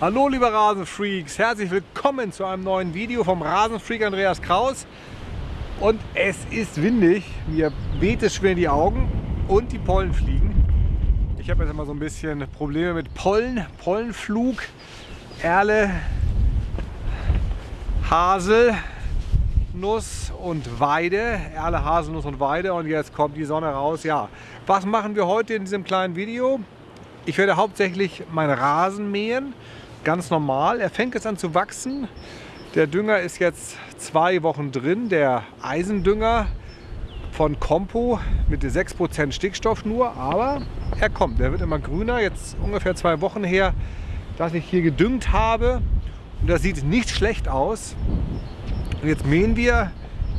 Hallo liebe Rasenfreaks, herzlich willkommen zu einem neuen Video vom Rasenfreak Andreas Kraus. Und es ist windig, mir weht es schwer in die Augen und die Pollen fliegen. Ich habe jetzt immer so ein bisschen Probleme mit Pollen, Pollenflug, Erle, Hasel, Nuss und Weide, Erle, Haselnuss und Weide und jetzt kommt die Sonne raus. Ja, was machen wir heute in diesem kleinen Video? Ich werde hauptsächlich meinen Rasen mähen ganz normal. Er fängt jetzt an zu wachsen. Der Dünger ist jetzt zwei Wochen drin, der Eisendünger von Compo mit 6% Stickstoff nur, aber er kommt, der wird immer grüner. Jetzt ungefähr zwei Wochen her, dass ich hier gedüngt habe und das sieht nicht schlecht aus. Und jetzt mähen wir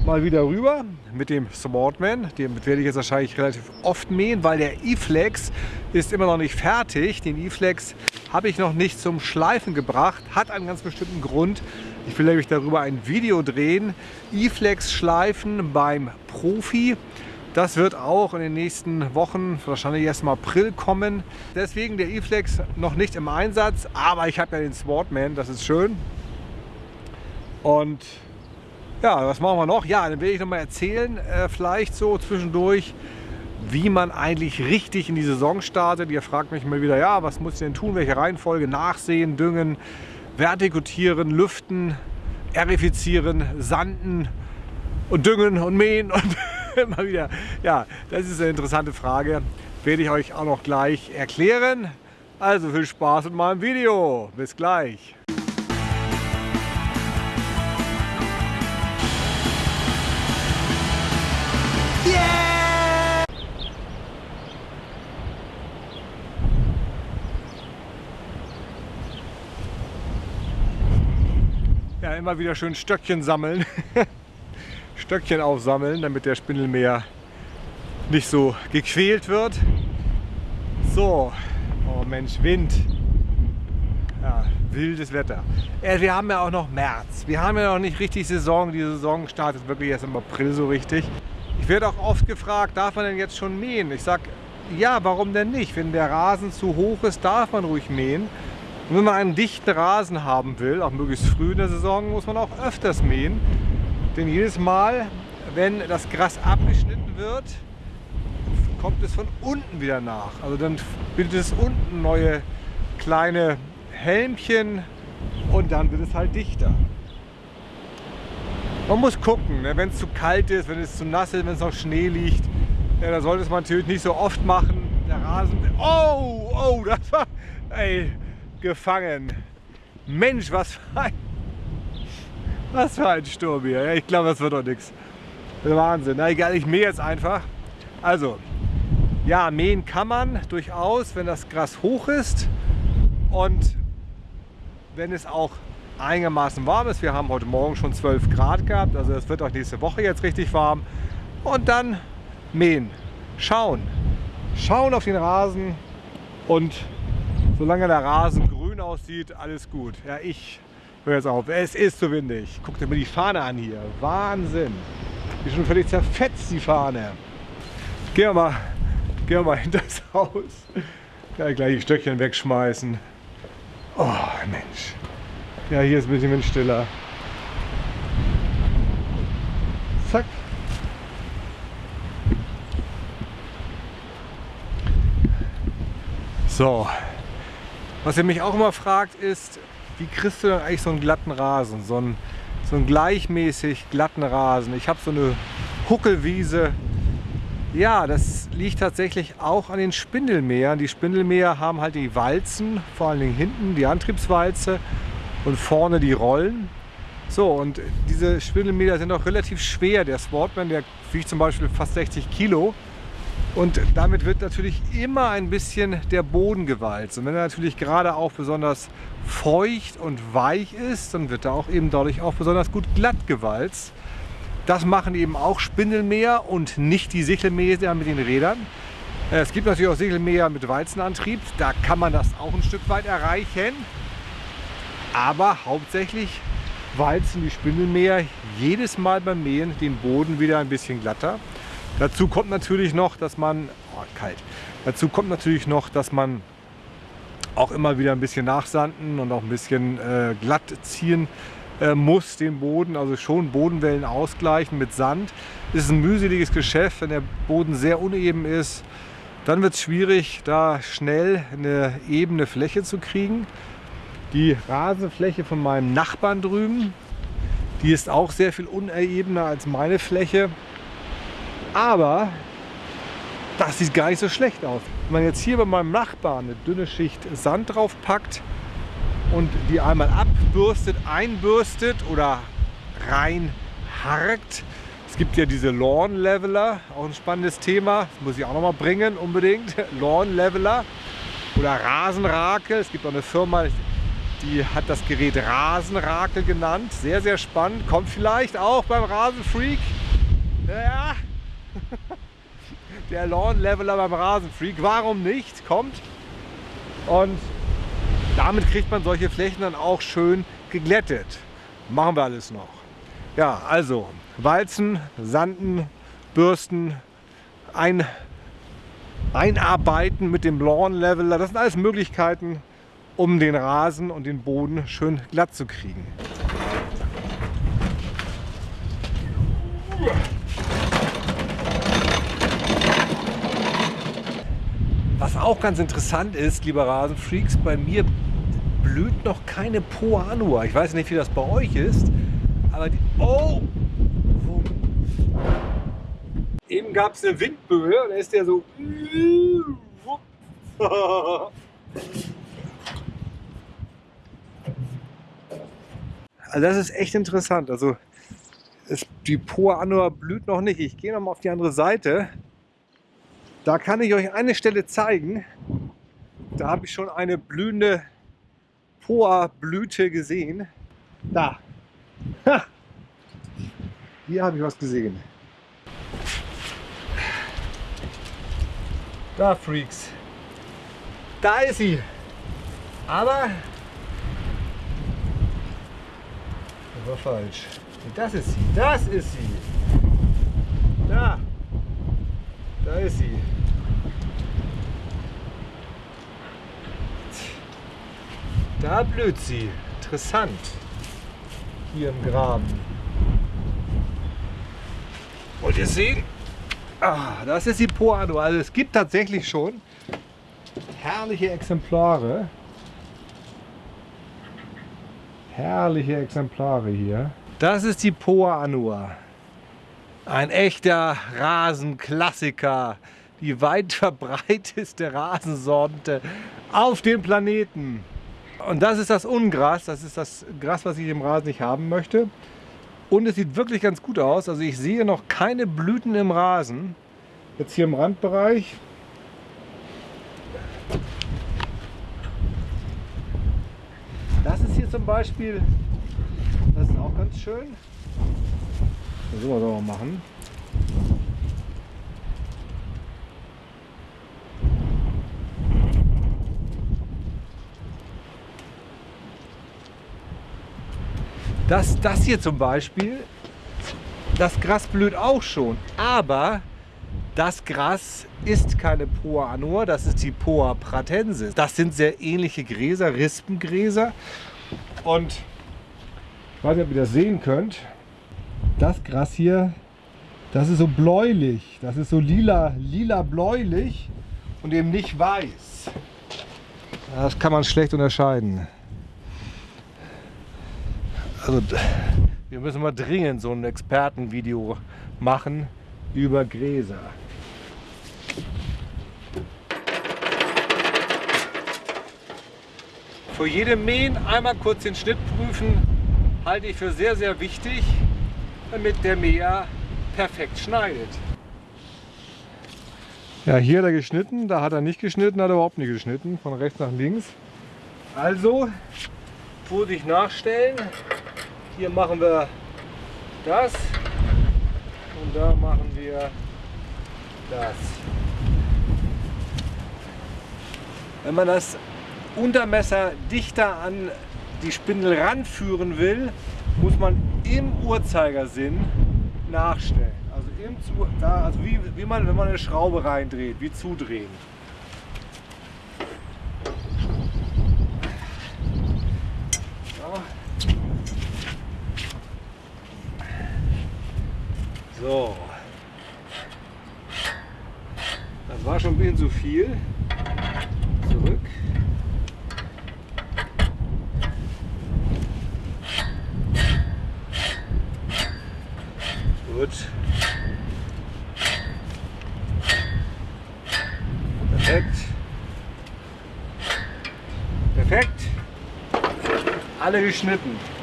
mal wieder rüber mit dem Smartman. Den werde ich jetzt wahrscheinlich relativ oft mähen, weil der E-Flex ist immer noch nicht fertig. Den E-Flex habe ich noch nicht zum Schleifen gebracht. Hat einen ganz bestimmten Grund. Ich will nämlich darüber ein Video drehen. E-Flex schleifen beim Profi. Das wird auch in den nächsten Wochen, wahrscheinlich erst im April kommen. Deswegen der E-Flex noch nicht im Einsatz, aber ich habe ja den Smartman, das ist schön. Und ja, was machen wir noch? Ja, dann will ich noch mal erzählen, äh, vielleicht so zwischendurch, wie man eigentlich richtig in die Saison startet. Ihr fragt mich mal wieder, ja, was muss ich denn tun? Welche Reihenfolge? Nachsehen, düngen, vertikutieren, lüften, erifizieren, sanden und düngen und mähen und immer wieder. Ja, das ist eine interessante Frage. Werde ich euch auch noch gleich erklären. Also viel Spaß mit meinem Video. Bis gleich. Immer wieder schön Stöckchen sammeln. Stöckchen aufsammeln, damit der Spindelmeer nicht so gequält wird. So, oh Mensch, Wind. Ja, wildes Wetter. Äh, wir haben ja auch noch März. Wir haben ja noch nicht richtig Saison. Die Saison startet wirklich erst im April so richtig. Ich werde auch oft gefragt, darf man denn jetzt schon mähen? Ich sage, ja, warum denn nicht? Wenn der Rasen zu hoch ist, darf man ruhig mähen. Und wenn man einen dichten Rasen haben will, auch möglichst früh in der Saison, muss man auch öfters mähen. Denn jedes Mal, wenn das Gras abgeschnitten wird, kommt es von unten wieder nach. Also dann bildet es unten neue kleine Helmchen und dann wird es halt dichter. Man muss gucken, ne? wenn es zu kalt ist, wenn es zu nass ist, wenn es noch Schnee liegt, ja, dann sollte es man natürlich nicht so oft machen. Der Rasen, oh, oh, das war, ey, gefangen. Mensch, was für ein, was für ein Sturm hier. Ich glaube, das wird doch nichts. Wahnsinn. Na egal, ich mähe jetzt einfach. Also, ja, mähen kann man durchaus, wenn das Gras hoch ist und wenn es auch einigermaßen warm ist. Wir haben heute Morgen schon 12 Grad gehabt, also es wird auch nächste Woche jetzt richtig warm. Und dann mähen, schauen, schauen auf den Rasen und solange der Rasen aussieht, alles gut. Ja, ich höre jetzt auf. Es ist zu windig. Guckt mal die Fahne an hier. Wahnsinn. Die schon völlig zerfetzt, die Fahne. Gehen wir mal, gehen wir mal hinter das Haus. Ja, gleich die Stöckchen wegschmeißen. Oh, Mensch. Ja, hier ist ein bisschen windstiller. Zack. So, was ihr mich auch immer fragt ist, wie kriegst du denn eigentlich so einen glatten Rasen, so einen, so einen gleichmäßig glatten Rasen. Ich habe so eine Huckelwiese. Ja, das liegt tatsächlich auch an den Spindelmähern. Die Spindelmäher haben halt die Walzen, vor allen Dingen hinten die Antriebswalze und vorne die Rollen. So, und diese Spindelmäher sind auch relativ schwer. Der Sportman, der wiegt zum Beispiel fast 60 Kilo. Und damit wird natürlich immer ein bisschen der Boden gewalzt. Und wenn er natürlich gerade auch besonders feucht und weich ist, dann wird er auch eben dadurch auch besonders gut glatt gewalzt. Das machen eben auch Spindelmäher und nicht die Sichelmäher mit den Rädern. Äh, es gibt natürlich auch Sichelmäher mit Walzenantrieb, da kann man das auch ein Stück weit erreichen. Aber hauptsächlich walzen die Spindelmäher jedes Mal beim Mähen den Boden wieder ein bisschen glatter. Dazu kommt natürlich noch, dass man, oh, kalt, dazu kommt natürlich noch, dass man auch immer wieder ein bisschen nachsanden und auch ein bisschen äh, glatt ziehen äh, muss den Boden, also schon Bodenwellen ausgleichen mit Sand. Das ist ein mühseliges Geschäft, wenn der Boden sehr uneben ist. Dann wird es schwierig, da schnell eine ebene Fläche zu kriegen. Die Rasenfläche von meinem Nachbarn drüben, die ist auch sehr viel unebener als meine Fläche. Aber das sieht gar nicht so schlecht aus. Wenn man jetzt hier bei meinem Nachbarn eine dünne Schicht Sand drauf packt und die einmal abbürstet, einbürstet oder reinharkt. Es gibt ja diese Lawn Leveler, auch ein spannendes Thema, das muss ich auch noch mal bringen unbedingt. Lawn Leveler oder Rasenrakel. Es gibt auch eine Firma, die hat das Gerät Rasenrakel genannt. Sehr, sehr spannend. Kommt vielleicht auch beim Rasenfreak. Ja. Der Lawn Leveler beim Rasenfreak. Warum nicht? Kommt. Und damit kriegt man solche Flächen dann auch schön geglättet. Machen wir alles noch. Ja, also Walzen, Sanden, Bürsten, ein, einarbeiten mit dem Lawn Leveler. Das sind alles Möglichkeiten, um den Rasen und den Boden schön glatt zu kriegen. Was auch ganz interessant ist, liebe Rasenfreaks, bei mir blüht noch keine Poanua. Ich weiß nicht, wie das bei euch ist, aber die... Oh! Eben gab es eine Windböe und da ist der so... Also das ist echt interessant. Also es, die Poa Annua blüht noch nicht. Ich gehe noch mal auf die andere Seite. Da kann ich euch eine Stelle zeigen. Da habe ich schon eine blühende Poa-Blüte gesehen. Da. Ha. Hier habe ich was gesehen. Da, Freaks. Da ist sie. Aber das war falsch. Das ist sie. Das ist sie. Da. Da ist sie. Da blüht sie. Interessant. Hier im Graben. Und ihr seht, ah, das ist die Poado. Also es gibt tatsächlich schon herrliche Exemplare. Herrliche Exemplare hier. Das ist die Poa Anua. Ein echter Rasenklassiker. Die weit verbreiteste Rasensorte auf dem Planeten. Und das ist das Ungras. Das ist das Gras, was ich im Rasen nicht haben möchte. Und es sieht wirklich ganz gut aus. Also ich sehe noch keine Blüten im Rasen. Jetzt hier im Randbereich. Das ist hier zum Beispiel, das ist auch ganz schön. Soll man auch machen. Das, das hier zum Beispiel, das Gras blüht auch schon, aber das Gras ist keine Poa annua, das ist die Poa pratensis. Das sind sehr ähnliche Gräser, Rispengräser. Und ich weiß nicht, ob ihr das sehen könnt das Gras hier, das ist so bläulich. Das ist so lila, lila bläulich und eben nicht weiß. Das kann man schlecht unterscheiden. Also wir müssen mal dringend so ein Expertenvideo machen über Gräser. Für jede Mähen einmal kurz den Schnitt prüfen, halte ich für sehr, sehr wichtig damit der Mäher perfekt schneidet. Ja, hier hat er geschnitten, da hat er nicht geschnitten, hat er überhaupt nicht geschnitten, von rechts nach links. Also, Vorsicht nachstellen. Hier machen wir das und da machen wir das. Wenn man das Untermesser dichter an die Spindel ranführen will, muss man im Uhrzeigersinn nachstellen. Also, im Zu da, also wie, wie man, wenn man eine Schraube reindreht, wie zudrehen. So. Das war schon ein bisschen zu viel. Perfekt. Perfekt. Alle geschnitten.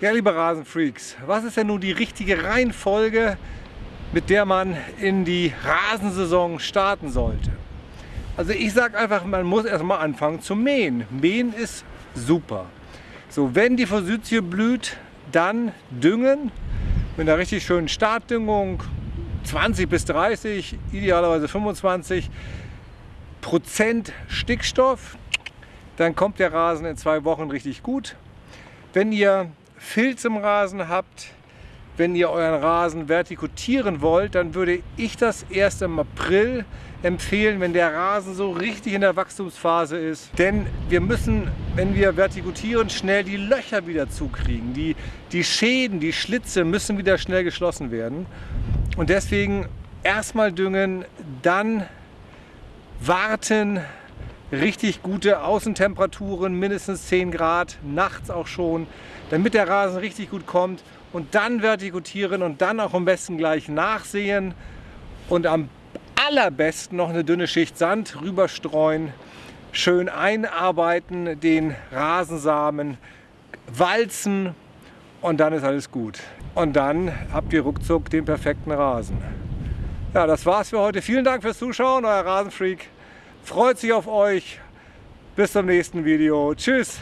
Ja, liebe Rasenfreaks, was ist denn nun die richtige Reihenfolge, mit der man in die Rasensaison starten sollte? Also ich sage einfach, man muss erstmal anfangen zu mähen. Mähen ist super. So, wenn die Forsythie blüht, dann düngen mit einer richtig schönen Startdüngung, 20 bis 30, idealerweise 25 Prozent Stickstoff. Dann kommt der Rasen in zwei Wochen richtig gut. Wenn ihr Filz im Rasen habt, wenn ihr euren Rasen vertikutieren wollt, dann würde ich das erst im April empfehlen, wenn der Rasen so richtig in der Wachstumsphase ist. Denn wir müssen, wenn wir vertikutieren, schnell die Löcher wieder zukriegen. Die, die Schäden, die Schlitze müssen wieder schnell geschlossen werden. Und deswegen erstmal düngen, dann warten, richtig gute Außentemperaturen, mindestens 10 Grad, nachts auch schon, damit der Rasen richtig gut kommt und dann vertikutieren und dann auch am besten gleich nachsehen und am allerbesten noch eine dünne Schicht Sand rüberstreuen, schön einarbeiten, den Rasensamen walzen und dann ist alles gut. Und dann habt ihr ruckzuck den perfekten Rasen. Ja, das war's für heute. Vielen Dank fürs Zuschauen, euer Rasenfreak. Freut sich auf euch. Bis zum nächsten Video. Tschüss.